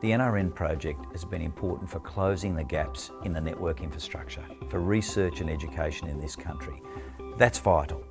The NRN project has been important for closing the gaps in the network infrastructure for research and education in this country. That's vital.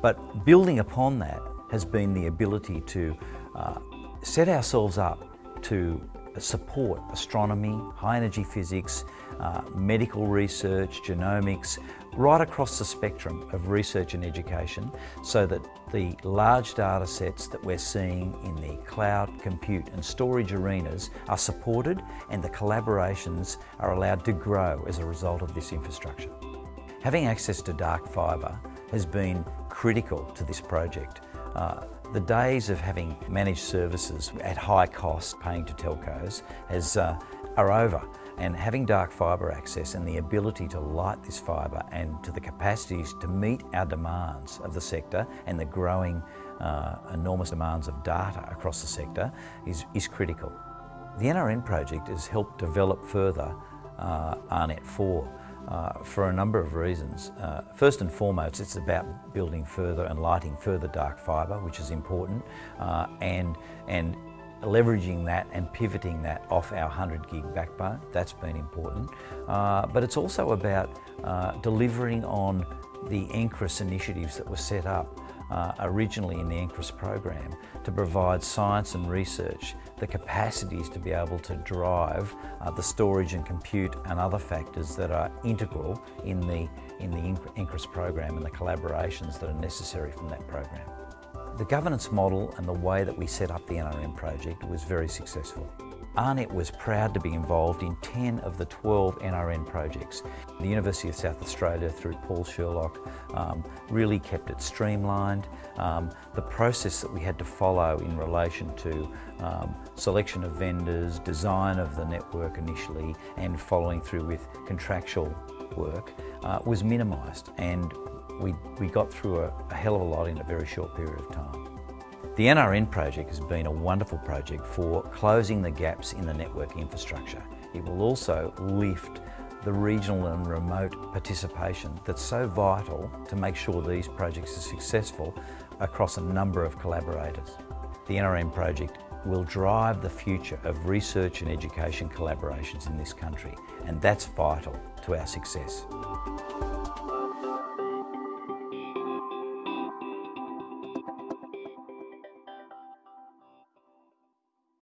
But building upon that has been the ability to uh, set ourselves up to support astronomy, high energy physics, uh, medical research, genomics, right across the spectrum of research and education so that the large data sets that we're seeing in the cloud, compute and storage arenas are supported and the collaborations are allowed to grow as a result of this infrastructure. Having access to dark fibre has been critical to this project. Uh, the days of having managed services at high cost paying to telcos has, uh, are over and having dark fibre access and the ability to light this fibre and to the capacities to meet our demands of the sector and the growing uh, enormous demands of data across the sector is, is critical. The NRN project has helped develop further uh, AARNet 4 uh, for a number of reasons. Uh, first and foremost, it's about building further and lighting further dark fibre, which is important, uh, and, and leveraging that and pivoting that off our 100 gig backbone. That's been important. Uh, but it's also about uh, delivering on the NCRIS initiatives that were set up uh, originally in the NCRIS program to provide science and research the capacities to be able to drive uh, the storage and compute and other factors that are integral in the, in the NCRIS program and the collaborations that are necessary from that program. The governance model and the way that we set up the NRN project was very successful. AARNet was proud to be involved in 10 of the 12 NRN projects. The University of South Australia, through Paul Sherlock, um, really kept it streamlined. Um, the process that we had to follow in relation to um, selection of vendors, design of the network initially, and following through with contractual work uh, was minimised and we, we got through a, a hell of a lot in a very short period of time. The NRN project has been a wonderful project for closing the gaps in the network infrastructure. It will also lift the regional and remote participation that's so vital to make sure these projects are successful across a number of collaborators. The NRN project will drive the future of research and education collaborations in this country and that's vital to our success.